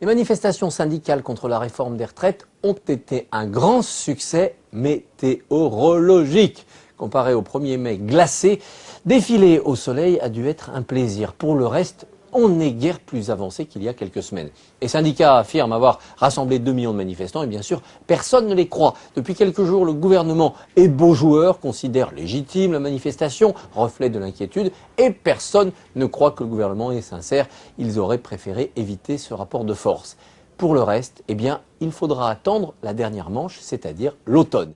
Les manifestations syndicales contre la réforme des retraites ont été un grand succès météorologique. Comparé au 1er mai glacé, défiler au soleil a dû être un plaisir. Pour le reste, on n'est guère plus avancé qu'il y a quelques semaines. Les syndicats affirment avoir rassemblé 2 millions de manifestants et bien sûr, personne ne les croit. Depuis quelques jours, le gouvernement et beau joueur considèrent légitime la manifestation, reflet de l'inquiétude, et personne ne croit que le gouvernement est sincère. Ils auraient préféré éviter ce rapport de force. Pour le reste, eh bien, il faudra attendre la dernière manche, c'est-à-dire l'automne.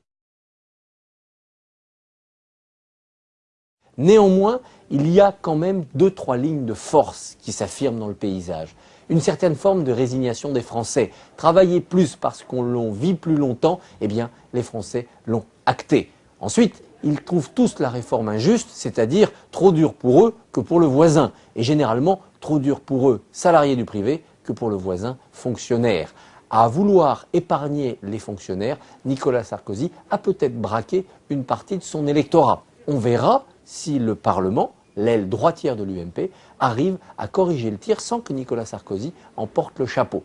Néanmoins, il y a quand même deux, trois lignes de force qui s'affirment dans le paysage. Une certaine forme de résignation des Français. Travailler plus parce qu'on l'on vit plus longtemps, eh bien, les Français l'ont acté. Ensuite, ils trouvent tous la réforme injuste, c'est-à-dire trop dure pour eux que pour le voisin, et généralement trop dure pour eux, salariés du privé, que pour le voisin, fonctionnaire. À vouloir épargner les fonctionnaires, Nicolas Sarkozy a peut-être braqué une partie de son électorat. On verra si le Parlement, l'aile droitière de l'UMP, arrive à corriger le tir sans que Nicolas Sarkozy en porte le chapeau.